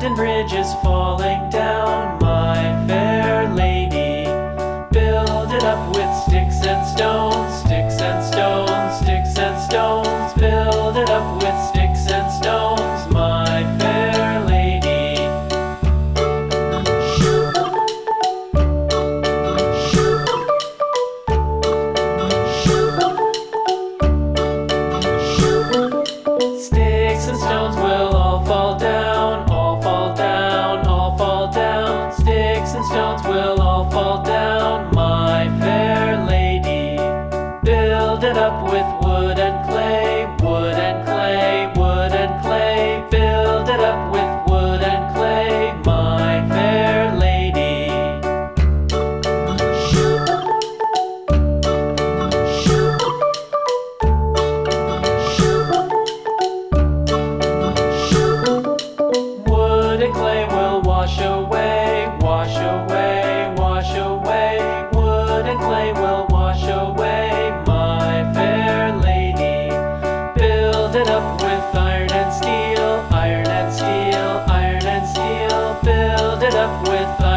London Bridge is falling down. all fall down, my fair lady. Build it up with wood and clay, wood and clay, up with